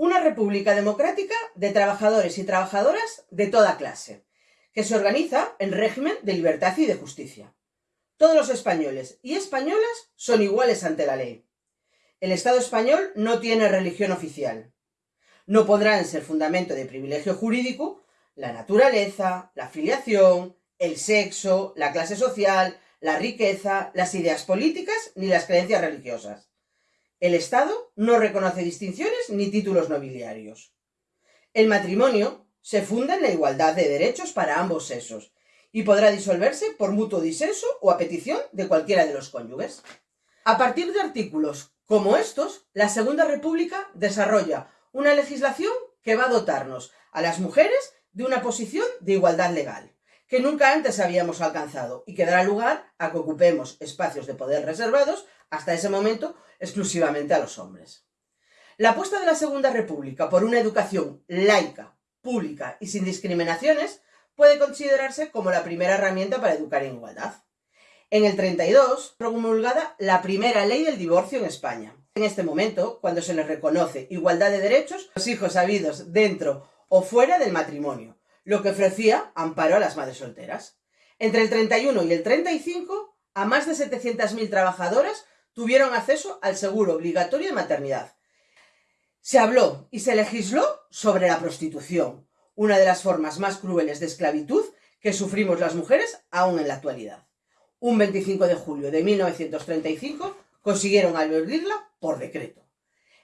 Una república democrática de trabajadores y trabajadoras de toda clase, que se organiza en régimen de libertad y de justicia. Todos los españoles y españolas son iguales ante la ley. El Estado español no tiene religión oficial. No podrán ser fundamento de privilegio jurídico la naturaleza, la filiación, el sexo, la clase social, la riqueza, las ideas políticas ni las creencias religiosas. El Estado no reconoce distinciones ni títulos nobiliarios. El matrimonio se funda en la igualdad de derechos para ambos sexos y podrá disolverse por mutuo disenso o a petición de cualquiera de los cónyuges. A partir de artículos como estos, la Segunda República desarrolla una legislación que va a dotarnos a las mujeres de una posición de igualdad legal, que nunca antes habíamos alcanzado y que dará lugar a que ocupemos espacios de poder reservados hasta ese momento exclusivamente a los hombres. La apuesta de la Segunda República por una educación laica, pública y sin discriminaciones puede considerarse como la primera herramienta para educar en igualdad. En el 32, promulgada la primera ley del divorcio en España. En este momento, cuando se les reconoce igualdad de derechos, los hijos habidos dentro o fuera del matrimonio, lo que ofrecía amparo a las madres solteras. Entre el 31 y el 35, a más de 700.000 trabajadoras tuvieron acceso al seguro obligatorio de maternidad. Se habló y se legisló sobre la prostitución, una de las formas más crueles de esclavitud que sufrimos las mujeres aún en la actualidad. Un 25 de julio de 1935 consiguieron abolirla por decreto.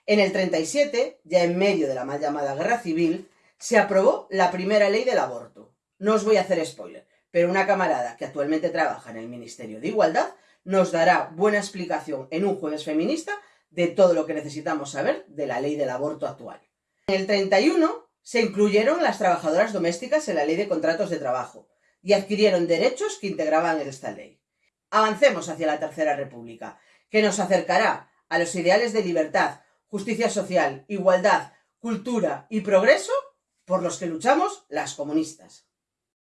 En el 37, ya en medio de la mal llamada guerra civil, se aprobó la primera ley del aborto. No os voy a hacer spoiler, pero una camarada que actualmente trabaja en el Ministerio de Igualdad nos dará buena explicación en un jueves feminista de todo lo que necesitamos saber de la ley del aborto actual. En el 31 se incluyeron las trabajadoras domésticas en la ley de contratos de trabajo y adquirieron derechos que integraban esta ley. Avancemos hacia la Tercera República, que nos acercará a los ideales de libertad, justicia social, igualdad, cultura y progreso por los que luchamos las comunistas.